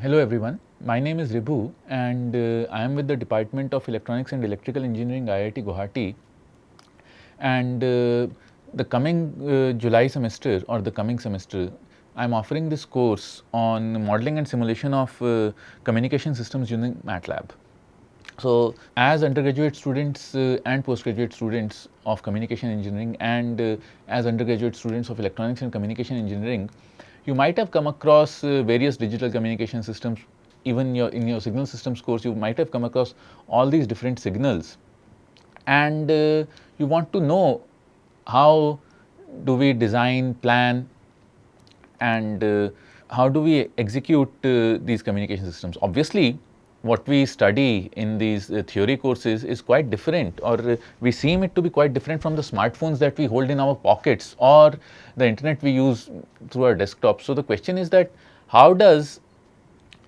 Hello everyone, my name is Ribhu and uh, I am with the Department of Electronics and Electrical Engineering IIT Guwahati and uh, the coming uh, July semester or the coming semester I am offering this course on modeling and simulation of uh, communication systems using MATLAB. So, as undergraduate students uh, and postgraduate students of communication engineering and uh, as undergraduate students of electronics and communication engineering, you might have come across uh, various digital communication systems even your, in your signal systems course you might have come across all these different signals and uh, you want to know how do we design, plan and uh, how do we execute uh, these communication systems. Obviously, what we study in these uh, theory courses is quite different or uh, we seem it to be quite different from the smartphones that we hold in our pockets or the internet we use through our desktop. So, the question is that how does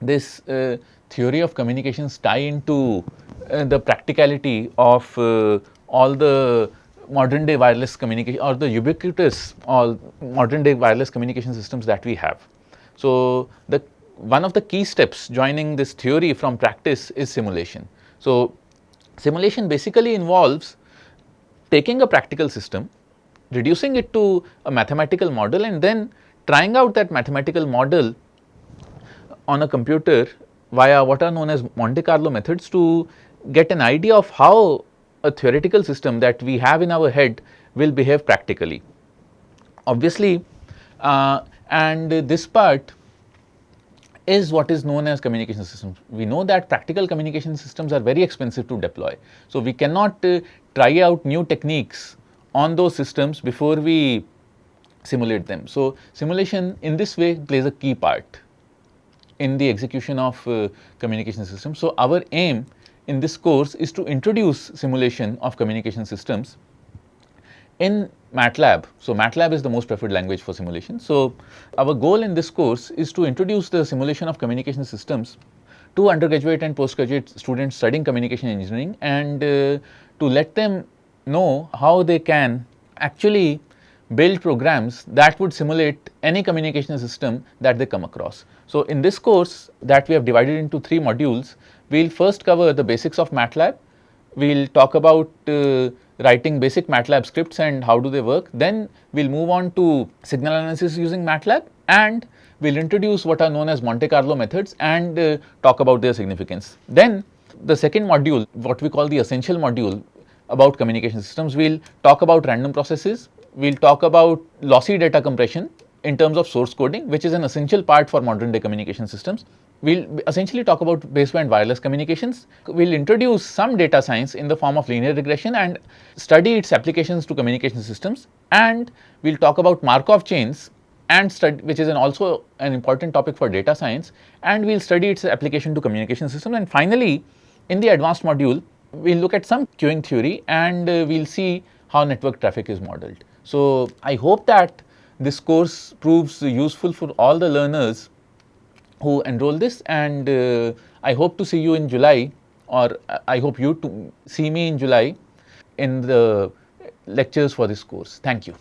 this uh, theory of communications tie into uh, the practicality of uh, all the modern day wireless communication or the ubiquitous all modern day wireless communication systems that we have. So, the one of the key steps joining this theory from practice is simulation. So, simulation basically involves taking a practical system, reducing it to a mathematical model and then trying out that mathematical model on a computer via what are known as Monte Carlo methods to get an idea of how a theoretical system that we have in our head will behave practically. Obviously, uh, and this part is what is known as communication systems. We know that practical communication systems are very expensive to deploy. So, we cannot uh, try out new techniques on those systems before we simulate them. So, simulation in this way plays a key part in the execution of uh, communication systems. So, our aim in this course is to introduce simulation of communication systems in MATLAB. So, MATLAB is the most preferred language for simulation. So, our goal in this course is to introduce the simulation of communication systems to undergraduate and postgraduate students studying communication engineering and uh, to let them know how they can actually build programs that would simulate any communication system that they come across. So, in this course that we have divided into three modules, we will first cover the basics of MATLAB, we will talk about uh, writing basic MATLAB scripts and how do they work. Then we will move on to signal analysis using MATLAB and we will introduce what are known as Monte Carlo methods and uh, talk about their significance. Then the second module what we call the essential module about communication systems we will talk about random processes, we will talk about lossy data compression in terms of source coding which is an essential part for modern day communication systems we will essentially talk about baseband wireless communications. We will introduce some data science in the form of linear regression and study its applications to communication systems and we will talk about Markov chains and study which is an also an important topic for data science and we will study its application to communication systems and finally in the advanced module we will look at some queuing theory and uh, we will see how network traffic is modeled. So, I hope that this course proves useful for all the learners who enroll this and uh, I hope to see you in July or I hope you to see me in July in the lectures for this course. Thank you.